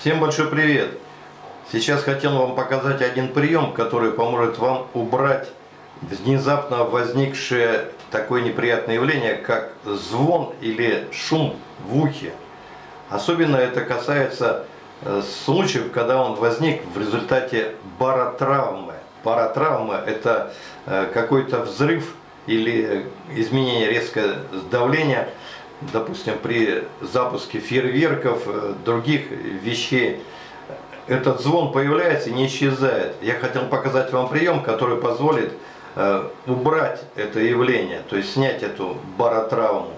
Всем большой привет! Сейчас хотел вам показать один прием, который поможет вам убрать внезапно возникшее такое неприятное явление, как звон или шум в ухе. Особенно это касается э, случаев, когда он возник в результате баротравмы. Баротравма – это э, какой-то взрыв или изменение резкого давления, допустим, при запуске фейерверков, э, других вещей. Этот звон появляется и не исчезает. Я хотел показать вам прием, который позволит убрать это явление, то есть снять эту баротравму.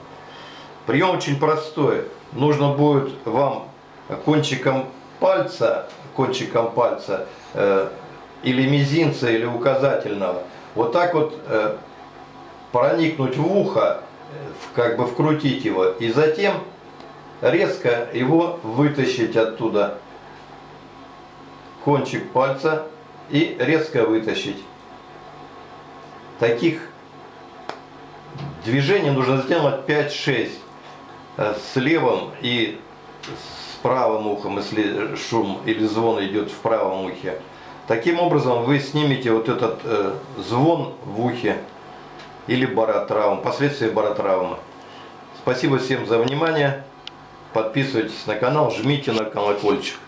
Прием очень простой нужно будет вам кончиком пальца, кончиком пальца э, или мизинца, или указательного, вот так вот э, проникнуть в ухо, как бы вкрутить его, и затем резко его вытащить оттуда. Кончик пальца и резко вытащить. Таких движений нужно сделать 5-6. Э, с левым и с правым ухом, если шум или звон идет в правом ухе. Таким образом вы снимете вот этот э, звон в ухе или баротравм, последствия баротравмы. Спасибо всем за внимание. Подписывайтесь на канал, жмите на колокольчик.